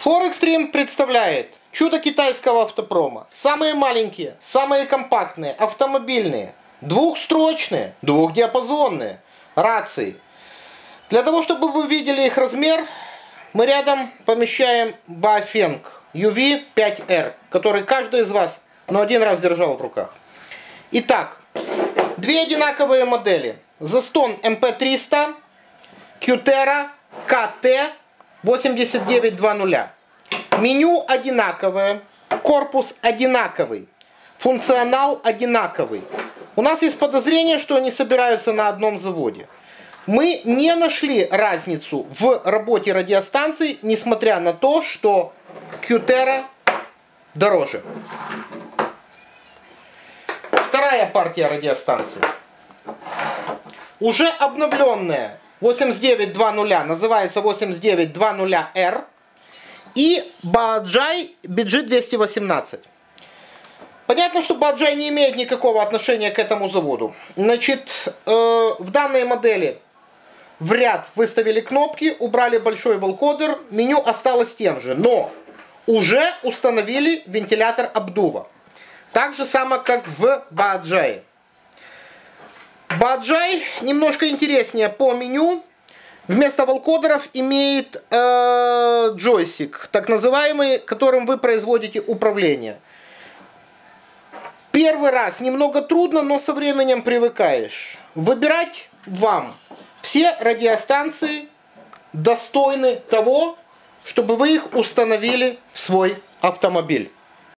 Форекстрим представляет чудо китайского автопрома. Самые маленькие, самые компактные, автомобильные, двухстрочные, двухдиапазонные рации. Для того, чтобы вы видели их размер, мы рядом помещаем Bafeng UV5R, который каждый из вас но один раз держал в руках. Итак, две одинаковые модели. Zaston MP300, Qtera KT 8920. Меню одинаковое, корпус одинаковый, функционал одинаковый. У нас есть подозрение, что они собираются на одном заводе. Мы не нашли разницу в работе радиостанций, несмотря на то, что Qtera дороже. Вторая партия радиостанций. Уже обновленная 8920 называется 8920R и Баджай BG218. Понятно, что Баджай не имеет никакого отношения к этому заводу. Значит, э, в данной модели в ряд выставили кнопки, убрали большой волкодер, меню осталось тем же, но уже установили вентилятор обдува. Так же само, как в Баджае. Баджай немножко интереснее по меню. Вместо волкодеров имеет э, джойстик, так называемый, которым вы производите управление. Первый раз немного трудно, но со временем привыкаешь. Выбирать вам. Все радиостанции достойны того, чтобы вы их установили в свой автомобиль.